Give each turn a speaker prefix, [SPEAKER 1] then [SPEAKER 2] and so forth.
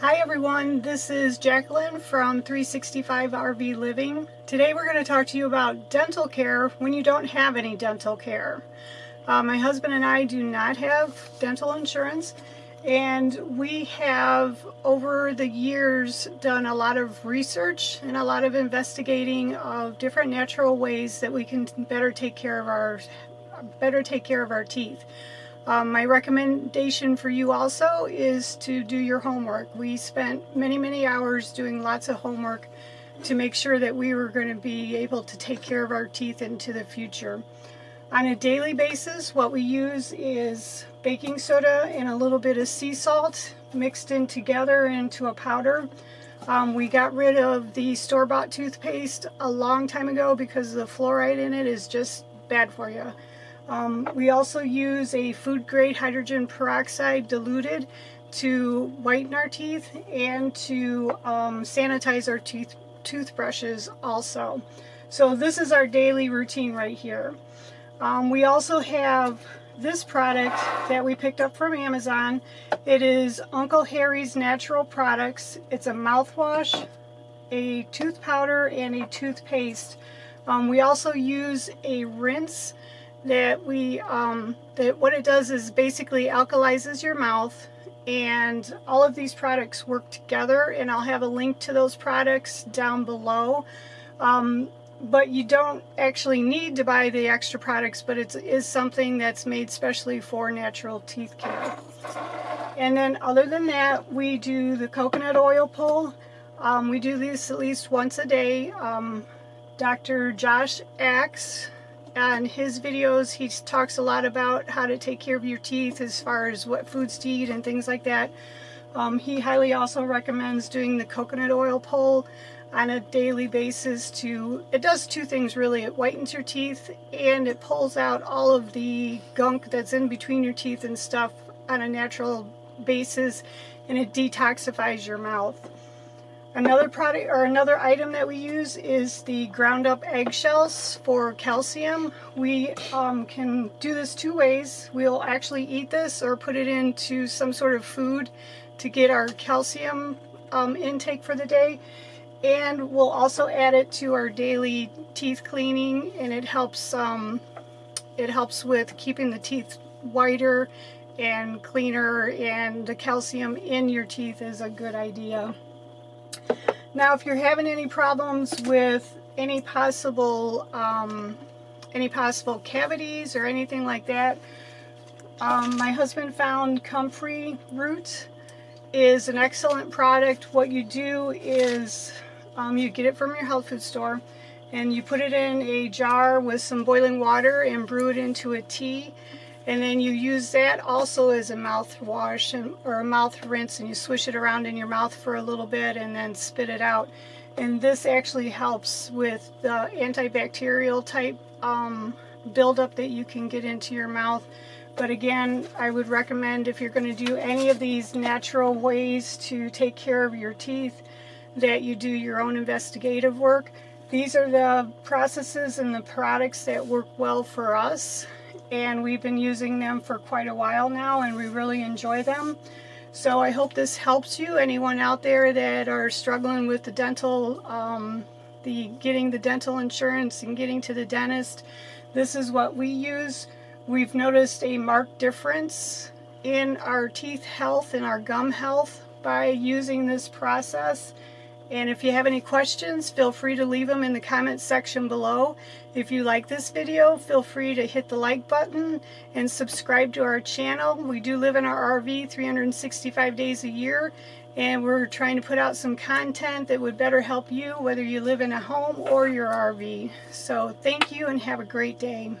[SPEAKER 1] Hi everyone, this is Jacqueline from 365 RV Living. Today we're going to talk to you about dental care when you don't have any dental care. Uh, my husband and I do not have dental insurance and we have over the years done a lot of research and a lot of investigating of different natural ways that we can better take care of our better take care of our teeth. Um, my recommendation for you also is to do your homework. We spent many, many hours doing lots of homework to make sure that we were going to be able to take care of our teeth into the future. On a daily basis, what we use is baking soda and a little bit of sea salt mixed in together into a powder. Um, we got rid of the store-bought toothpaste a long time ago because the fluoride in it is just bad for you. Um, we also use a food grade hydrogen peroxide diluted to whiten our teeth and to um, sanitize our tooth toothbrushes also. So this is our daily routine right here. Um, we also have this product that we picked up from Amazon. It is Uncle Harry's Natural Products. It's a mouthwash, a tooth powder, and a toothpaste. Um, we also use a rinse that we um, that what it does is basically alkalizes your mouth and all of these products work together and I'll have a link to those products down below. Um, but you don't actually need to buy the extra products but it is something that's made specially for natural teeth care. And then other than that we do the coconut oil pull. Um, we do this at least once a day. Um, Dr. Josh Axe on his videos he talks a lot about how to take care of your teeth as far as what foods to eat and things like that. Um, he highly also recommends doing the coconut oil pull on a daily basis to, it does two things really, it whitens your teeth and it pulls out all of the gunk that's in between your teeth and stuff on a natural basis and it detoxifies your mouth. Another product or another item that we use is the ground up eggshells for calcium. We um, can do this two ways. We'll actually eat this or put it into some sort of food to get our calcium um, intake for the day. And we'll also add it to our daily teeth cleaning and it helps, um, it helps with keeping the teeth whiter and cleaner and the calcium in your teeth is a good idea. Now, if you're having any problems with any possible um, any possible cavities or anything like that, um, my husband found comfrey root is an excellent product. What you do is um, you get it from your health food store and you put it in a jar with some boiling water and brew it into a tea and then you use that also as a mouthwash and, or a mouth rinse and you swish it around in your mouth for a little bit and then spit it out. And this actually helps with the antibacterial type um, buildup that you can get into your mouth. But again, I would recommend if you're going to do any of these natural ways to take care of your teeth, that you do your own investigative work. These are the processes and the products that work well for us and we've been using them for quite a while now and we really enjoy them. So I hope this helps you, anyone out there that are struggling with the dental, um, the getting the dental insurance and getting to the dentist. This is what we use. We've noticed a marked difference in our teeth health and our gum health by using this process. And if you have any questions, feel free to leave them in the comments section below. If you like this video, feel free to hit the like button and subscribe to our channel. We do live in our RV 365 days a year and we're trying to put out some content that would better help you whether you live in a home or your RV. So thank you and have a great day.